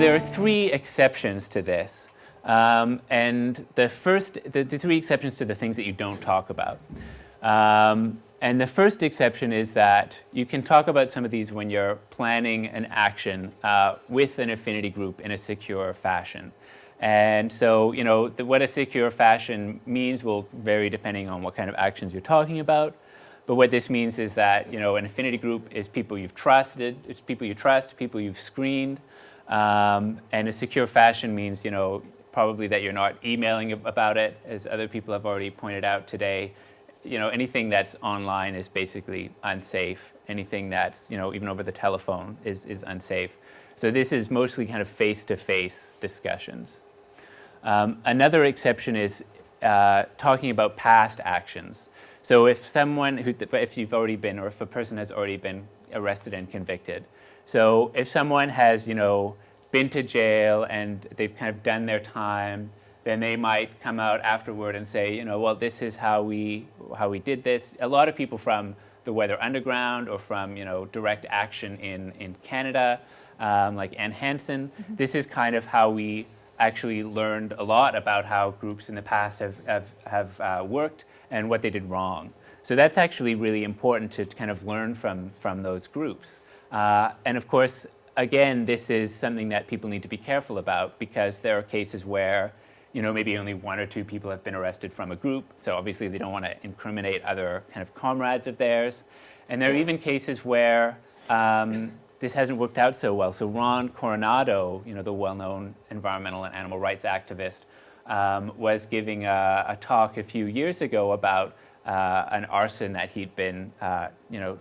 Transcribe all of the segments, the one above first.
there are three exceptions to this. Um, and the first, the, the, three exceptions to the things that you don't talk about. Um, and the first exception is that you can talk about some of these when you're planning an action uh, with an affinity group in a secure fashion. And so, you know, the, what a secure fashion means will vary depending on what kind of actions you're talking about. But what this means is that, you know, an affinity group is people you've trusted, it's people you trust, people you've screened. Um, and a secure fashion means, you know, probably that you're not emailing about it, as other people have already pointed out today you know, anything that's online is basically unsafe. Anything that's, you know, even over the telephone is, is unsafe. So this is mostly kind of face-to-face -face discussions. Um, another exception is uh, talking about past actions. So if someone, who, if you've already been, or if a person has already been arrested and convicted. So if someone has, you know, been to jail and they've kind of done their time, then they might come out afterward and say, you know, well, this is how we, how we did this. A lot of people from the Weather Underground or from, you know, direct action in, in Canada, um, like Ann Hansen, mm -hmm. this is kind of how we actually learned a lot about how groups in the past have, have, have uh, worked and what they did wrong. So that's actually really important to kind of learn from, from those groups. Uh, and of course, again, this is something that people need to be careful about because there are cases where you know, maybe only one or two people have been arrested from a group, so obviously they don't want to incriminate other kind of comrades of theirs. And there are even cases where um, this hasn't worked out so well. So Rod Coronado, you know, the well-known environmental and animal rights activist, um, was giving a, a, talk a few years ago about uh, an arson that he'd been, uh, you know,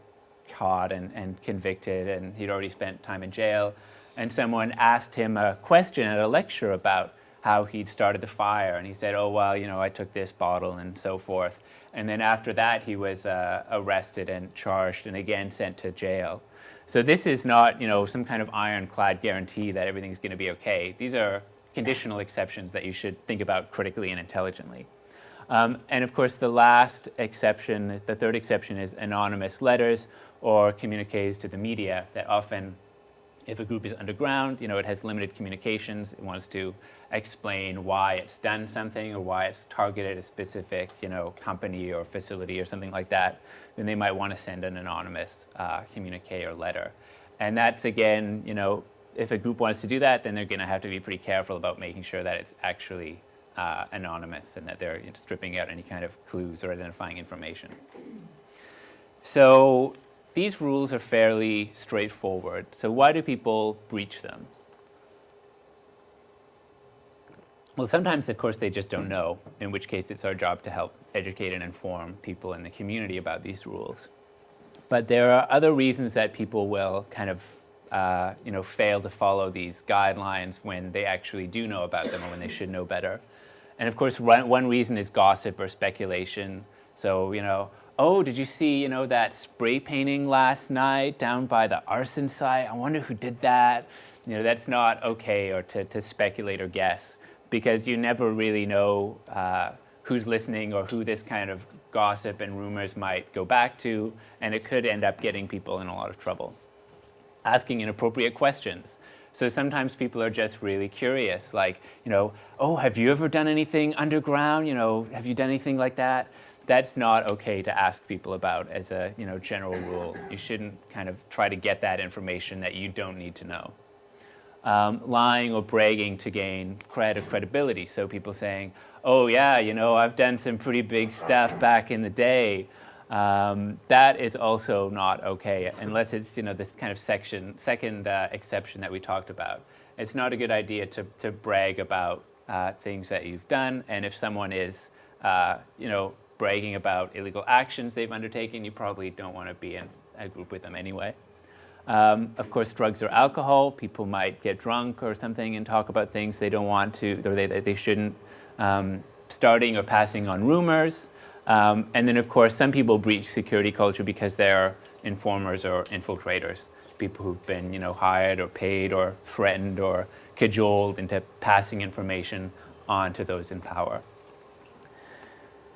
caught and, and convicted, and he'd already spent time in jail. And someone asked him a question at a lecture about how he'd started the fire. And he said, oh, well, you know, I took this bottle and so forth. And then after that, he was uh, arrested and charged and again sent to jail. So this is not, you know, some kind of ironclad guarantee that everything's going to be okay. These are conditional exceptions that you should think about critically and intelligently. Um, and of course, the last exception, the third exception is anonymous letters or communiques to the media that often if a group is underground, you know, it has limited communications, it wants to explain why it's done something or why it's targeted a specific, you know, company or facility or something like that, then they might want to send an anonymous uh, communique or letter. And that's again, you know, if a group wants to do that, then they're going to have to be pretty careful about making sure that it's actually uh, anonymous and that they're you know, stripping out any kind of clues or identifying information. So these rules are fairly straightforward. So why do people breach them? Well, sometimes, of course, they just don't know, in which case it's our job to help educate and inform people in the community about these rules. But there are other reasons that people will kind of uh, you know, fail to follow these guidelines when they actually do know about them or when they should know better. And of course, one, one reason is gossip or speculation. So, you know, oh, did you see, you know, that spray painting last night down by the arson site? I wonder who did that. You know, that's not okay or to, to speculate or guess because you never really know uh, who's listening or who this kind of gossip and rumors might go back to, and it could end up getting people in a lot of trouble. Asking inappropriate questions. So sometimes people are just really curious, like, you know, oh, have you ever done anything underground? You know, have you done anything like that? That's not okay to ask people about as a you know, general rule. You shouldn't kind of try to get that information that you don't need to know. Um, lying or bragging to gain credit or credibility. So people saying, oh yeah, you know, I've done some pretty big stuff back in the day. Um, that is also not okay unless it's, you know, this kind of section, second uh, exception that we talked about. It's not a good idea to, to brag about uh, things that you've done. And if someone is, uh, you know, bragging about illegal actions they've undertaken, you probably don't want to be in a group with them anyway. Um, of course, drugs or alcohol, people might get drunk or something and talk about things they don't want to, or they, they shouldn't, um, starting or passing on rumors. Um, and then, of course, some people breach security culture because they're informers or infiltrators, people who've been, you know, hired or paid or threatened or cajoled into passing information on to those in power.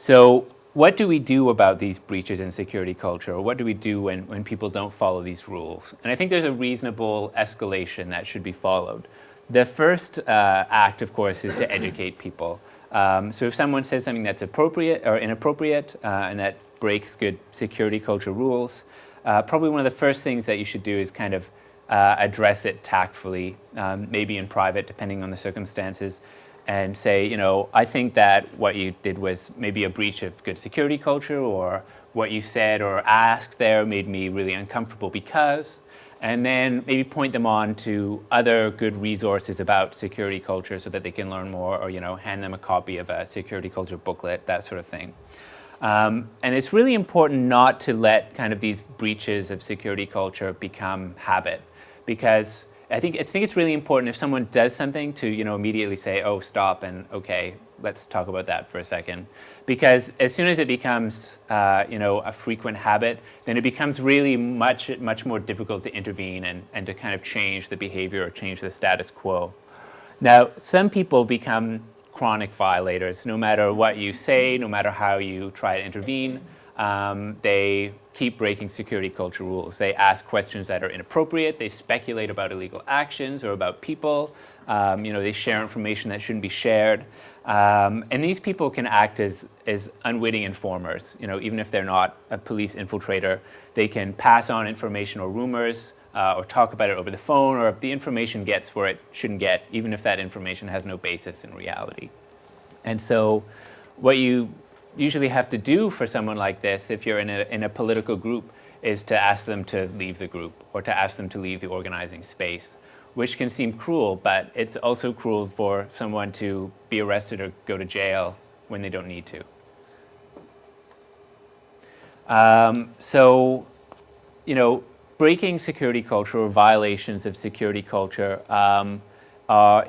So what do we do about these breaches in security culture? Or what do we do when, when people don't follow these rules? And I think there's a reasonable escalation that should be followed. The first uh, act, of course, is to educate people. Um, so if someone says something that's appropriate or inappropriate uh, and that breaks good security culture rules, uh, probably one of the first things that you should do is kind of uh, address it tactfully, um, maybe in private, depending on the circumstances, and say, you know, I think that what you did was maybe a breach of good security culture or what you said or asked there made me really uncomfortable because, and then maybe point them on to other good resources about security culture so that they can learn more or, you know, hand them a copy of a security culture booklet, that sort of thing. Um, and it's really important not to let kind of these breaches of security culture become habit because I think, I think it's really important if someone does something to you know, immediately say, oh, stop, and okay, let's talk about that for a second. Because as soon as it becomes uh, you know, a frequent habit, then it becomes really much, much more difficult to intervene and, and to kind of change the behavior or change the status quo. Now, some people become chronic violators. No matter what you say, no matter how you try to intervene, um, they keep breaking security culture rules. They ask questions that are inappropriate. They speculate about illegal actions or about people. Um, you know, they share information that shouldn't be shared. Um, and these people can act as, as unwitting informers. You know, even if they're not a police infiltrator, they can pass on information or rumors uh, or talk about it over the phone or if the information gets where it shouldn't get, even if that information has no basis in reality. And so what you usually have to do for someone like this, if you're in a, in a political group, is to ask them to leave the group or to ask them to leave the organizing space, which can seem cruel, but it's also cruel for someone to be arrested or go to jail when they don't need to. Um, so, you know, breaking security culture or violations of security culture um,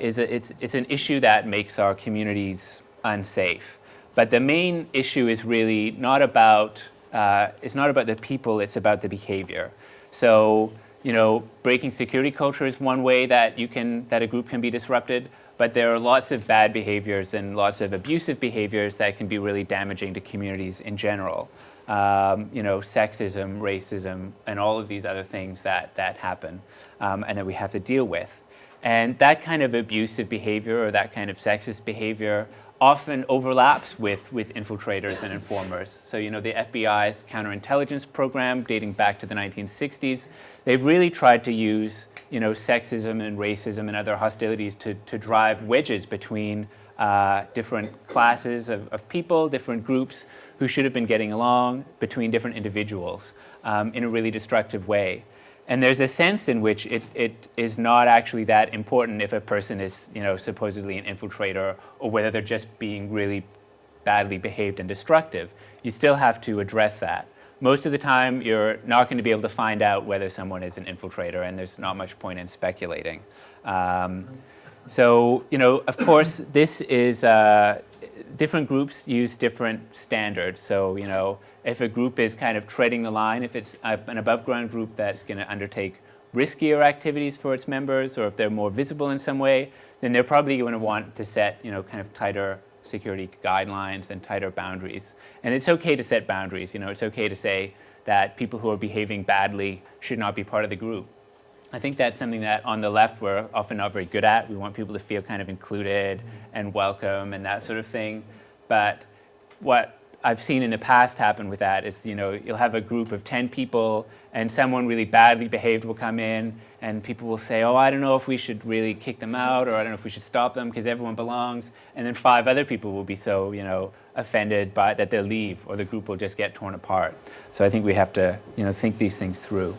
is a, it's, it's an issue that makes our communities unsafe. But the main issue is really not about, uh, it's not about the people, it's about the behavior. So, you know, breaking security culture is one way that you can, that a group can be disrupted, but there are lots of bad behaviors and lots of abusive behaviors that can be really damaging to communities in general. Um, you know, sexism, racism, and all of these other things that, that happen um, and that we have to deal with. And that kind of abusive behavior or that kind of sexist behavior often overlaps with, with infiltrators and informers. So, you know, the FBI's counterintelligence program dating back to the 1960s, they've really tried to use, you know, sexism and racism and other hostilities to, to drive wedges between uh, different classes of, of people, different groups who should have been getting along, between different individuals um, in a really destructive way. And there's a sense in which it, it is not actually that important if a person is, you know, supposedly an infiltrator or whether they're just being really badly behaved and destructive. You still have to address that. Most of the time, you're not going to be able to find out whether someone is an infiltrator, and there's not much point in speculating. Um, so, you know, of course, this is, uh, different groups use different standards. So, you know, if a group is kind of treading the line, if it's an above ground group that's going to undertake riskier activities for its members, or if they're more visible in some way, then they're probably going to want to set, you know, kind of tighter security guidelines and tighter boundaries. And it's okay to set boundaries. You know, it's okay to say that people who are behaving badly should not be part of the group. I think that's something that on the left we're often not very good at. We want people to feel kind of included and welcome and that sort of thing. But what I've seen in the past happen with that is, you know, you'll have a group of 10 people and someone really badly behaved will come in and people will say, oh, I don't know if we should really kick them out or I don't know if we should stop them because everyone belongs. And then five other people will be so, you know, offended by that they'll leave or the group will just get torn apart. So I think we have to, you know, think these things through.